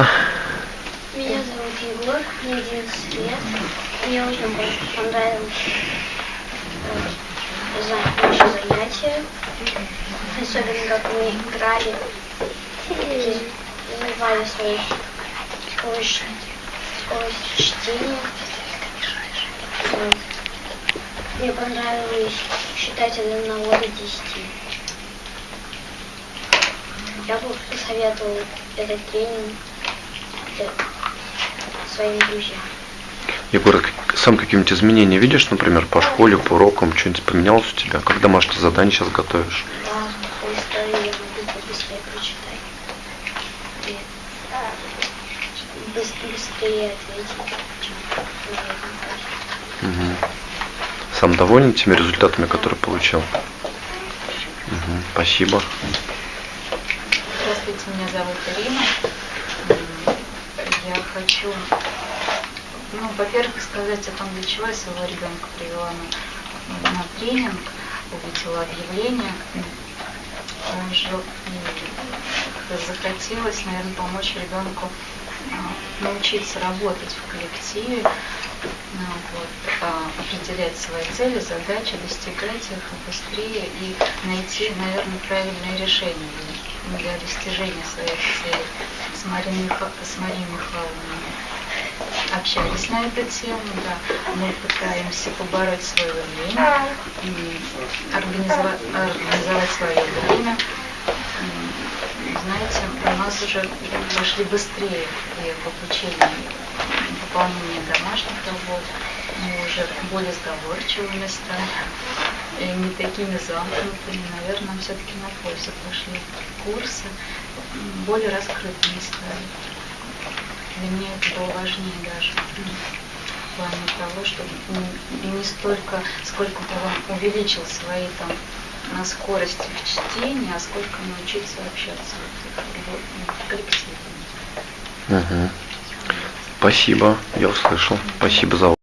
пожалуйста. Меня зовут Егор, мне 11 лет. Мне очень пон- понравилось э, за- наше занятие. Особенно как мы играли и развивали свою скорость, скорость чтения. Мне понравилось считать от 1 до 10. Я бы посоветовал этот тренинг для своим. Егор, сам какие-нибудь изменения видишь, например, по школе, по урокам, что-нибудь поменялось у тебя? Как домашние задания сейчас готовишь? Мгм. Сам доволен теми результатами, которые получил? Мгм, Спасибо. Здравствуйте, меня зовут Ирина. Хочу, ну, во-первых, сказать о том, для чего я своего ребенка привела на, на тренинг, увидела объявление. Он как-то захотелось, наверное, помочь ребенку а, научиться работать в коллективе, ну, вот, а, определять свои цели, задачи, достигать их быстрее и найти, наверное, правильное решение для достижения своих целей. С Марией, Миха- Михайловной общались на эту тему, да. Мы пытаемся побороть свое время, организовать, организовать свое время. Знаете, у нас уже пошли быстрее и в обучении выполнения домашних работ. Мы уже более сговорчивыми стали, и не такими замкнутыми. Наверное, все-таки на пользу пошли курсы, более раскрытыми стали. Для меня это было важнее даже в плане того, чтобы не- столько, сколько бы увеличил свои там на скорость в чтении, а сколько научиться общаться в коллективе. Мгм. Спасибо, я услышал. Спасибо за